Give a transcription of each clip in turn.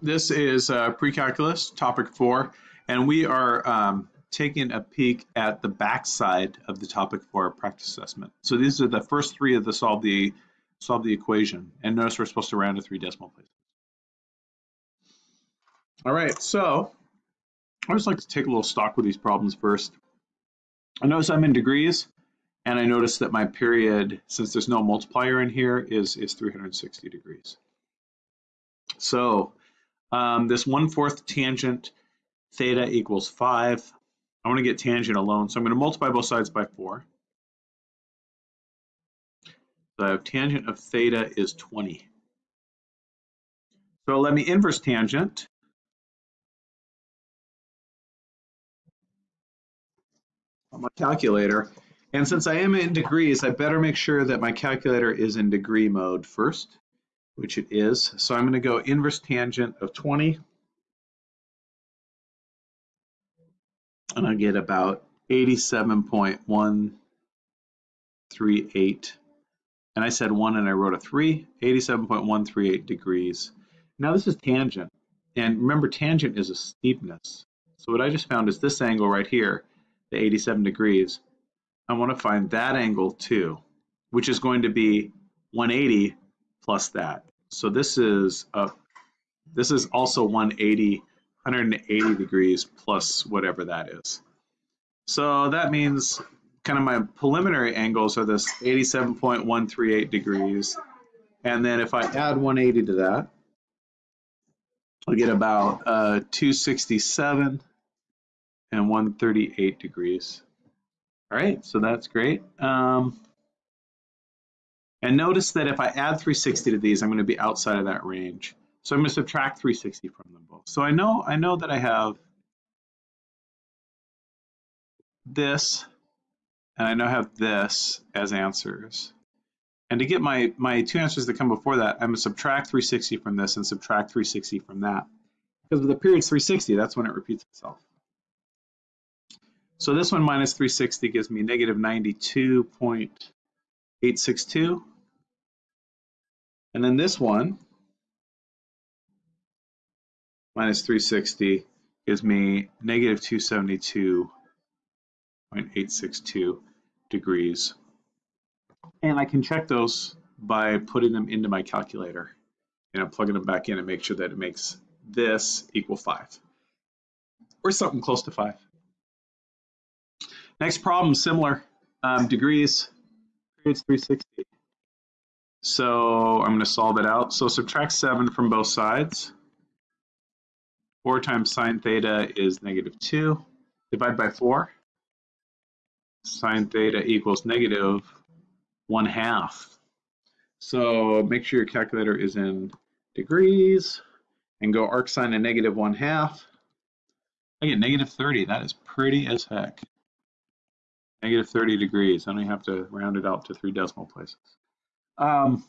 This is uh, pre-calculus, topic four, and we are um, taking a peek at the backside of the topic four practice assessment. So these are the first three of the solve the solve the equation, and notice we're supposed to round to three decimal places. All right, so I just like to take a little stock with these problems first. I notice I'm in degrees, and I notice that my period, since there's no multiplier in here, is, is 360 degrees. So um, this 1 fourth tangent theta equals 5. I want to get tangent alone, so I'm going to multiply both sides by 4. So I have tangent of theta is 20. So let me inverse tangent. on my calculator. And since I am in degrees, I better make sure that my calculator is in degree mode first which it is. So I'm going to go inverse tangent of 20. And I get about 87.138. And I said 1 and I wrote a 3, 87.138 degrees. Now this is tangent. And remember, tangent is a steepness. So what I just found is this angle right here, the 87 degrees. I want to find that angle too, which is going to be 180 plus that. So this is a, this is also 180, 180 degrees plus whatever that is. So that means kind of my preliminary angles are this 87.138 degrees. And then if I add 180 to that, I'll get about uh, 267 and 138 degrees. All right, so that's great. Um, and notice that if I add 360 to these, I'm going to be outside of that range. So I'm going to subtract 360 from them both. So I know I know that I have this, and I know I have this as answers. And to get my, my two answers that come before that, I'm going to subtract 360 from this and subtract 360 from that. Because with the period's 360, that's when it repeats itself. So this one minus 360 gives me negative 92.862. And then this one, minus 360, gives me negative 272.862 degrees. And I can check those by putting them into my calculator. And I'm plugging them back in and make sure that it makes this equal 5. Or something close to 5. Next problem, similar. Um, degrees, periods 360. So I'm going to solve it out. So subtract 7 from both sides. 4 times sine theta is negative 2. Divide by 4. Sine theta equals negative 1 half. So make sure your calculator is in degrees and go arc sine of negative 1 half. I get negative 30. That is pretty as heck. Negative 30 degrees. I only have to round it out to three decimal places. Um,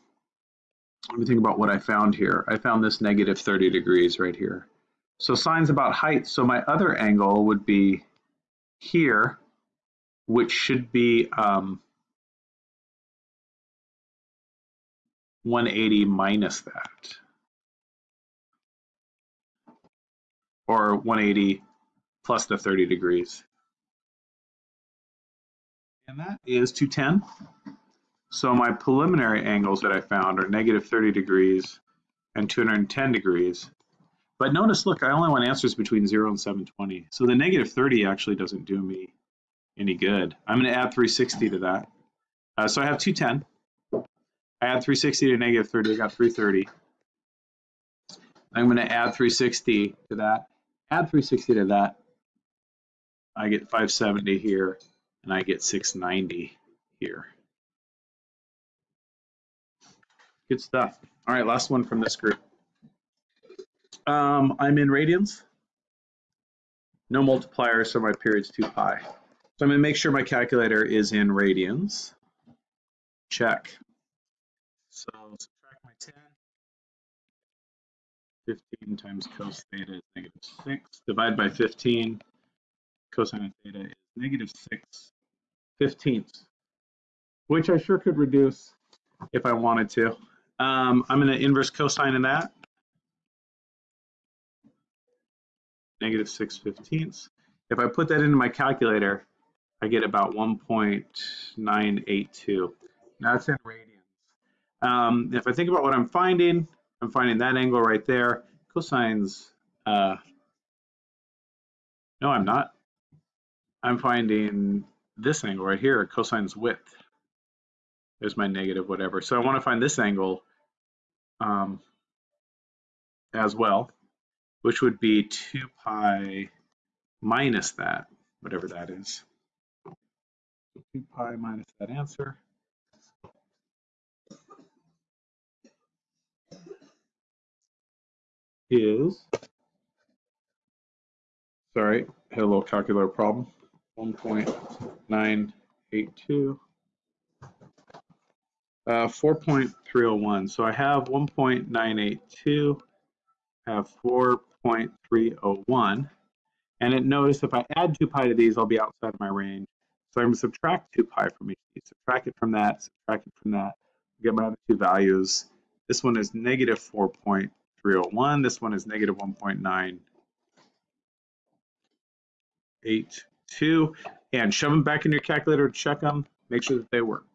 let me think about what I found here. I found this negative 30 degrees right here. So sine's about height. So my other angle would be here, which should be um, 180 minus that. Or 180 plus the 30 degrees. And that is 210. So my preliminary angles that I found are negative 30 degrees and 210 degrees. But notice, look, I only want answers between 0 and 720. So the negative 30 actually doesn't do me any good. I'm going to add 360 to that. Uh, so I have 210. I add 360 to negative 30, I got 330. I'm going to add 360 to that, add 360 to that. I get 570 here, and I get 690 here. Good stuff. All right, last one from this group. Um, I'm in radians. No multiplier, so my period's 2 pi. So I'm going to make sure my calculator is in radians. Check. So subtract my 10. 15 times cos theta is negative 6. Divide by 15. Cosine of theta is negative 6 fifteenths, which I sure could reduce if I wanted to. Um, I'm going to inverse cosine of that. negative 6 fifteenths. If I put that into my calculator, I get about 1.982. Now that's in radians. Um, if I think about what I'm finding, I'm finding that angle right there. Cosines, uh, no, I'm not. I'm finding this angle right here, cosine's width. There's my negative whatever. So I want to find this angle um, as well, which would be 2 pi minus that, whatever that is. 2 pi minus that answer. is, sorry, had a little calculator problem, 1.982, uh, 4.301. So I have 1.982, have 4.301. And it notice if I add 2 pi to these, I'll be outside of my range. So I'm going to subtract 2 pi from each of these. Subtract it from that, subtract it from that, get my other two values. This one is negative 4.301. This one is negative 1.982. And shove them back in your calculator to check them. Make sure that they work.